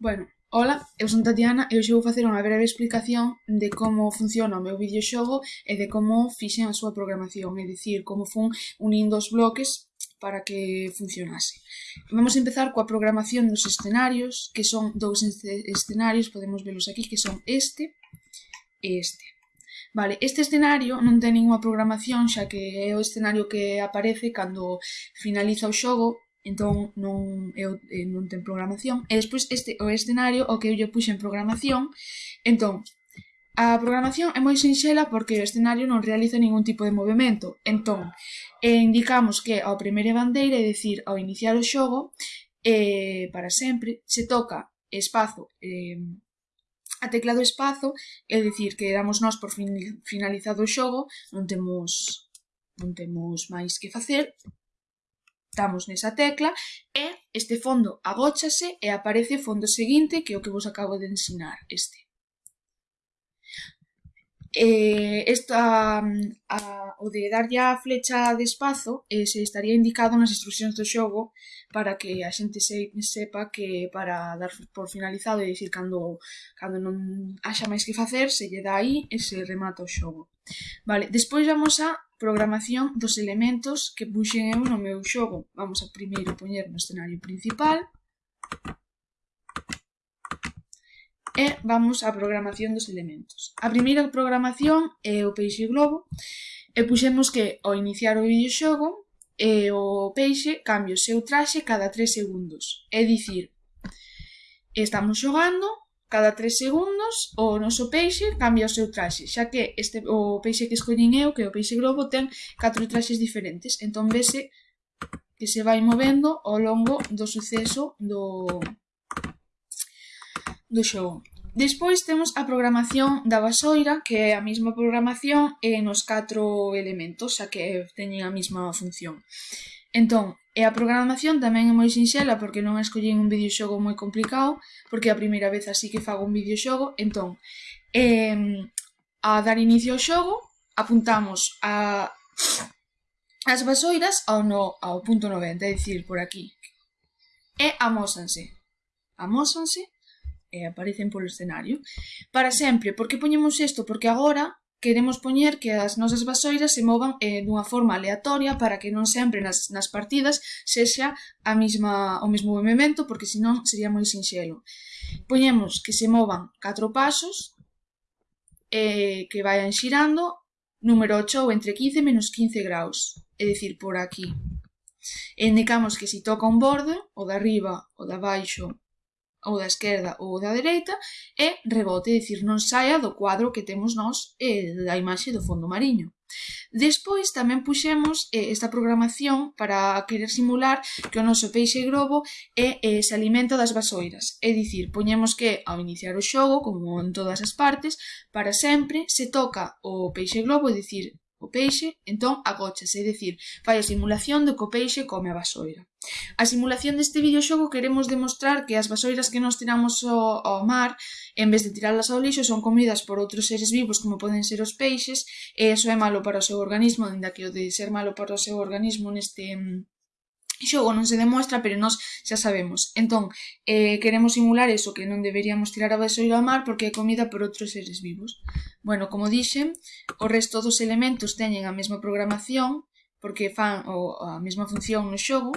Bueno, hola, eu son Tatiana e hoxe vou facer unha breve explicación de como funciona o meu videoxogo e de como fixen a súa programación, é dicir, como fun unindo os bloques para que funcionase. Vamos a empezar coa programación dos escenarios, que son dous escenarios, podemos velos aquí, que son este e este. Vale, este escenario non ten ninguna programación, xa que é o escenario que aparece cando finaliza o xogo Entón non, eu, eh, non ten programación. E despois este o escenario o que eu lle puxen programación. Entón, a programación é moi sinxela porque o escenario non realiza ningún tipo de movimento. Entón, eh, indicamos que ao primeira bandeira, é dicir, ao iniciar o xogo, eh, para sempre, se toca espazo eh, a tecla do espazo, é dicir, que damos nós por finalizado o xogo, non temos non temos máis que facer, damos nesa tecla e este fondo agóchase e aparece o fondo seguinte que é o que vos acabo de ensinar, este. Eh, esta, a, o de darlle a flecha de espazo eh, se estaría indicado nas instruccións do xogo para que a xente se, sepa que para dar por finalizado e dicir cando, cando non haxa máis que facer se lle dá aí e se remata o xogo. Vale, despois vamos a programación dos elementos que puxen eu no meu xogo. Vamos a primeiro poñer no escenario principal e vamos á programación dos elementos. A primeira programación é o peixe globo e puxemos que ao iniciar o videoxogo e o peixe cambia o seu traxe cada 3 segundos. É dicir, estamos xogando cada 3 segundos o noso peixe cambia o seu traxe, xa que este o peixe que escollín eu, que é o peixe globo, ten catro traxes diferentes. Entón vese que se vai movendo ao longo do suceso do, do xogo. Despois temos a programación da vasoira, que é a mesma programación e nos catro elementos, xa que teñen a mesma función. Entón, E a programación tamén é moi sinxela porque non escollín un videoxogo moi complicado, porque é a primeira vez así que fago un videoxogo, entón, eh, a dar inicio ao xogo, apuntamos a as vasoiras ao, no, ao punto 90, é dicir, por aquí, e amósanse. Amósanse e aparecen polo escenario. Para sempre, por que poñemos isto? Porque agora queremos poñer que as nosas vasoiras se movan eh, dunha forma aleatoria para que non sempre nas, nas partidas sexa a mesma, o mesmo movimento, porque senón sería moi sinxelo. Poñemos que se movan catro pasos, eh, que vayan xirando, número 8 ou entre 15 e menos 15 graus, é dicir, por aquí. E indicamos que se toca un bordo, o de arriba, o de abaixo ou da esquerda ou da dereita e rebote, é dicir, non saia do cuadro que temos nós e da imaxe do fondo mariño. Despois tamén puxemos eh, esta programación para querer simular que o noso peixe grobo é, eh, se alimenta das vasoiras. É dicir, poñemos que ao iniciar o xogo, como en todas as partes, para sempre se toca o peixe globo, é dicir, o peixe, entón agóchase, é dicir, fai a simulación do que o peixe come a vasoira. A simulación deste videoxogo queremos demostrar que as vasoiras que nos tiramos ao, ao mar, en vez de tirarlas ao lixo, son comidas por outros seres vivos como poden ser os peixes, e iso é malo para o seu organismo, dinda que o de ser malo para o seu organismo neste xogo non se demostra, pero nós xa sabemos. Entón, eh, queremos simular eso que non deberíamos tirar a vasoira ao mar porque é comida por outros seres vivos. Bueno, como dixen, o resto dos elementos teñen a mesma programación porque fan o, a mesma función no xogo,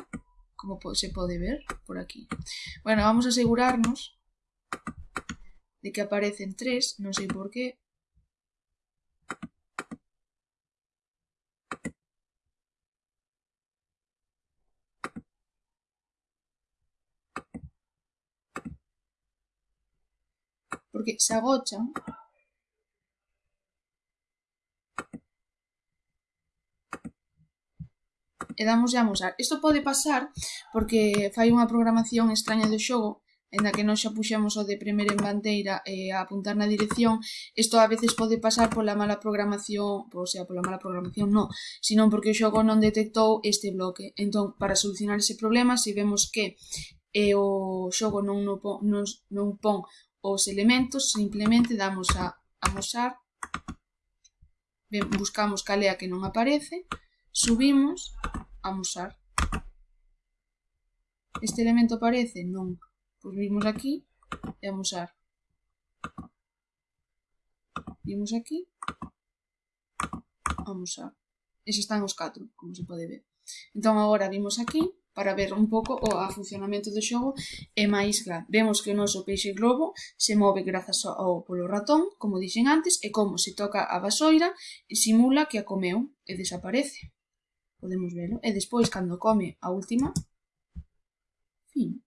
como se pode ver por aquí. Bueno, vamos a asegurarnos de que aparecen tres, non sei por qué, porque se agochan. E damos a usar. Isto pode pasar porque fai unha programación extraña do xogo en a que non xa puxemos o de primeira en bandeira e a apuntar na dirección, isto a veces pode pasar pola mala programación, ou sea, pola mala programación non, sino porque o xogo non detectou este bloque. Entón, para solucionar ese problema, se vemos que e o xogo non, non, non, non pon os elementos, simplemente damos a amosar, buscamos calea que non aparece, subimos, amosar. Este elemento aparece? Non. Pois vimos aquí e amosar. Vimos aquí, amosar. E xa están os catro, como se pode ver. Entón agora vimos aquí, para ver un pouco o a funcionamento do xogo e máis claro, Vemos que o noso peixe globo se move grazas ao polo ratón, como dixen antes, e como se toca a vasoira, simula que a comeu e desaparece. Podemos verlo. E despois, cando come a última, fin.